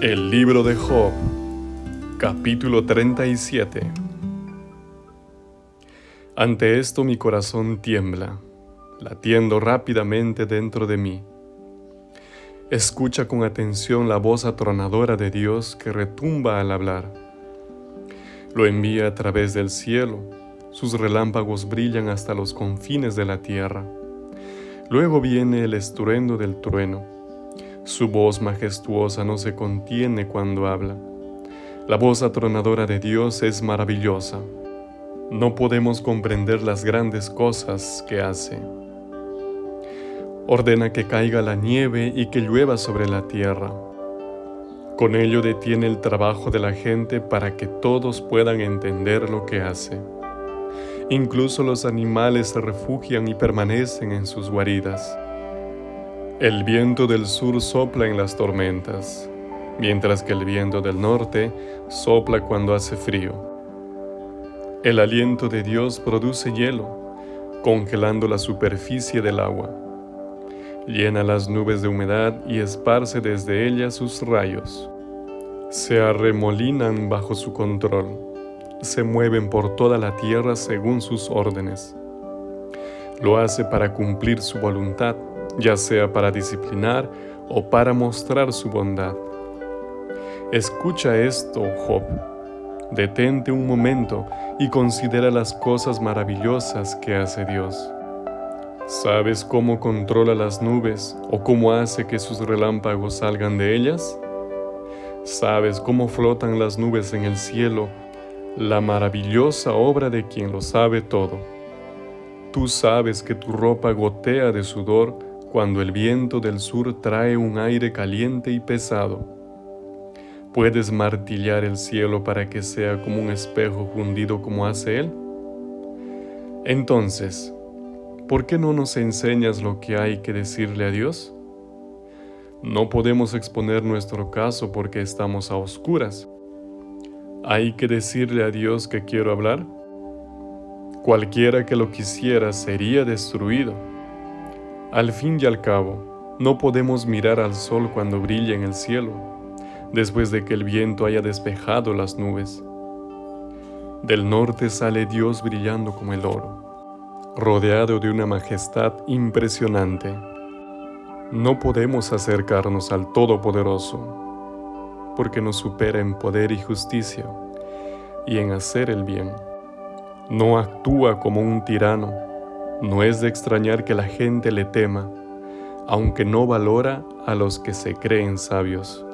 El libro de Job, capítulo 37 Ante esto mi corazón tiembla, latiendo rápidamente dentro de mí. Escucha con atención la voz atronadora de Dios que retumba al hablar. Lo envía a través del cielo, sus relámpagos brillan hasta los confines de la tierra. Luego viene el estruendo del trueno su voz majestuosa no se contiene cuando habla. La voz atronadora de Dios es maravillosa. No podemos comprender las grandes cosas que hace. Ordena que caiga la nieve y que llueva sobre la tierra. Con ello detiene el trabajo de la gente para que todos puedan entender lo que hace. Incluso los animales se refugian y permanecen en sus guaridas. El viento del sur sopla en las tormentas, mientras que el viento del norte sopla cuando hace frío. El aliento de Dios produce hielo, congelando la superficie del agua. Llena las nubes de humedad y esparce desde ellas sus rayos. Se arremolinan bajo su control, se mueven por toda la tierra según sus órdenes. Lo hace para cumplir su voluntad ya sea para disciplinar o para mostrar su bondad. Escucha esto, Job. Detente un momento y considera las cosas maravillosas que hace Dios. ¿Sabes cómo controla las nubes o cómo hace que sus relámpagos salgan de ellas? ¿Sabes cómo flotan las nubes en el cielo, la maravillosa obra de quien lo sabe todo? Tú sabes que tu ropa gotea de sudor cuando el viento del sur trae un aire caliente y pesado. ¿Puedes martillar el cielo para que sea como un espejo fundido como hace él? Entonces, ¿por qué no nos enseñas lo que hay que decirle a Dios? No podemos exponer nuestro caso porque estamos a oscuras. ¿Hay que decirle a Dios que quiero hablar? Cualquiera que lo quisiera sería destruido. Al fin y al cabo, no podemos mirar al sol cuando brilla en el cielo, después de que el viento haya despejado las nubes. Del norte sale Dios brillando como el oro, rodeado de una majestad impresionante. No podemos acercarnos al Todopoderoso, porque nos supera en poder y justicia, y en hacer el bien. No actúa como un tirano, no es de extrañar que la gente le tema, aunque no valora a los que se creen sabios.